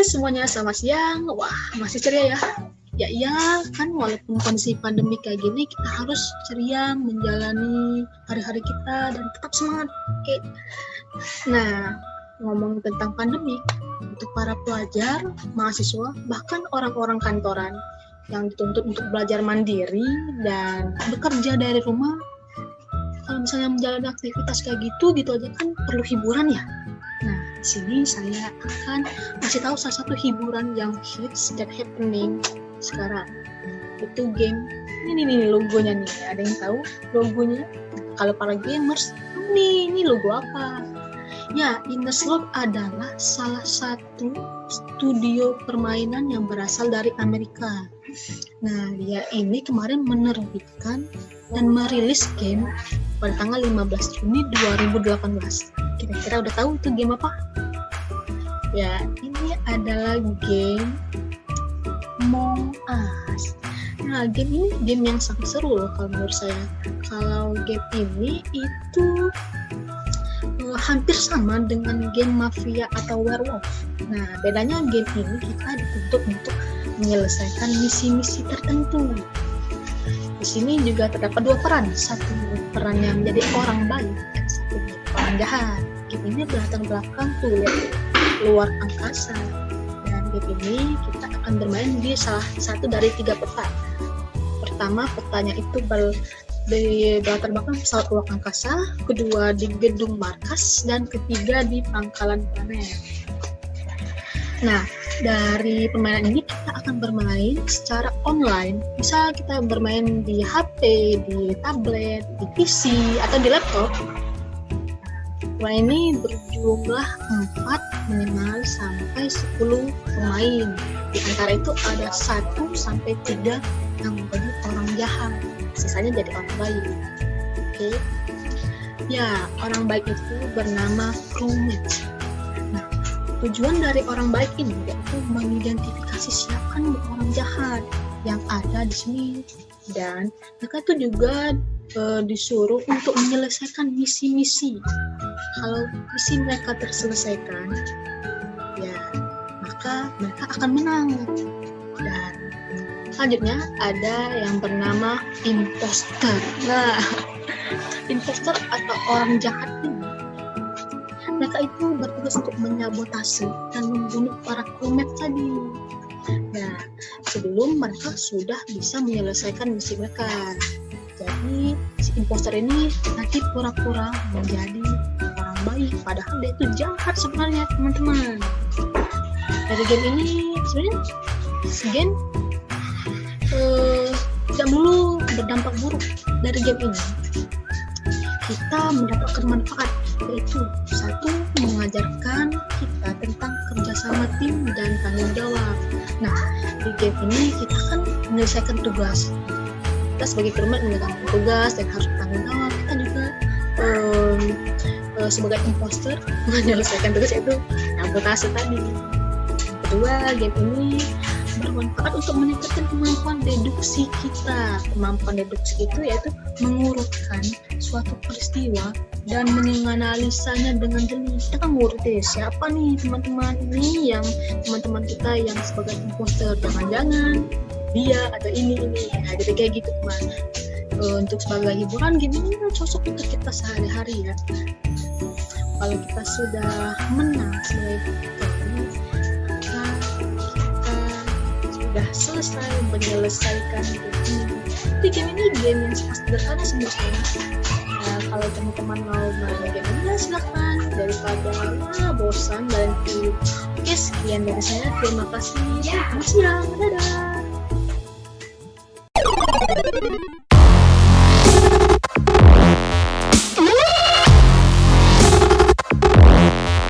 semuanya, selamat siang. Wah, masih ceria ya? Ya iya, kan walaupun kondisi pandemi kayak gini, kita harus ceria menjalani hari-hari kita dan tetap semangat. Oke. Nah, ngomong tentang pandemi, untuk para pelajar, mahasiswa, bahkan orang-orang kantoran yang dituntut untuk belajar mandiri dan bekerja dari rumah, kalau misalnya menjalani aktivitas kayak gitu, gitu aja kan perlu hiburan ya. Di sini saya akan kasih tahu salah satu hiburan yang hits dan happening sekarang. Itu game ini nih, nih logonya nih. Ada yang tahu logonya? Kalau para gamers nih ini logo apa? Ya Inneslot adalah salah satu studio permainan yang berasal dari Amerika. Nah dia ini kemarin menerbitkan dan merilis game pada tanggal 15 Juni 2018 kira-kira udah tahu itu game apa ya ini adalah game Among Us. Nah, game ini game yang sangat seru loh kalau menurut saya. Kalau game ini itu uh, hampir sama dengan game Mafia atau Werewolf. Nah, bedanya game ini kita dituntut untuk menyelesaikan misi-misi tertentu. Di sini juga terdapat dua peran, satu peran yang menjadi orang baik Game ini berlatar belakang tuh ya, luar angkasa. Dan game ini kita akan bermain di salah satu dari tiga peta. Pertama, petanya itu ber, di latar belakang pesawat luar angkasa, kedua di gedung markas, dan ketiga di pangkalan planet. Nah, dari permainan ini kita akan bermain secara online. Bisa kita bermain di HP, di tablet, di PC, atau di laptop. Permainan ini berjumlah 4 minimal sampai 10 pemain. Di antara itu ada satu sampai tiga yang menjadi orang jahat. Sisanya jadi orang baik. Oke. Okay? ya orang baik itu bernama crewmate nah tujuan dari orang baik ini yaitu mengidentifikasi siapa orang jahat yang ada di sini. Dan mereka itu juga e, disuruh untuk menyelesaikan misi-misi kalau misi mereka terselesaikan maka mereka akan menang. Dan selanjutnya ada yang bernama imposter. Nah, imposter atau orang jahat ini mereka itu bertugas untuk menyabotase dan membunuh para komet tadi. Nah, sebelum mereka sudah bisa menyelesaikan misi mereka. Jadi, si imposter ini nanti pura-pura menjadi orang baik, padahal dia itu jahat sebenarnya, teman-teman. Dari game ini sebenarnya game uh, tidak melulu berdampak buruk dari game ini. Kita mendapatkan manfaat yaitu satu mengajarkan kita tentang kerjasama tim dan tanggung jawab. Nah di game ini kita kan menyelesaikan tugas kita sebagai kermat menyelesaikan tugas dan harus tanggung jawab kita juga um, uh, sebagai imposter menyelesaikan tugas yaitu sabotase tadi. Kedua game ini bermanfaat untuk meningkatkan kemampuan deduksi kita. Kemampuan deduksi itu yaitu mengurutkan suatu peristiwa dan menganalisanya dengan jeli kita kan ngurut deh siapa nih teman-teman ini yang teman-teman kita yang sebagai imposter? Jangan-jangan dia atau ini ini nah, jadi kayak gitu teman untuk sebagai hiburan game ini cocok untuk kita sehari-hari ya kalau kita sudah menang sebagai sudah selesai menyelesaikan game ini. Game ini game yang sangat sederhana sebenarnya. Nah, kalau teman-teman mau main game ini ya silahkan daripada ah, bosan dan Oke sekian dari saya. Terima kasih. Selamat siang. Dadah. you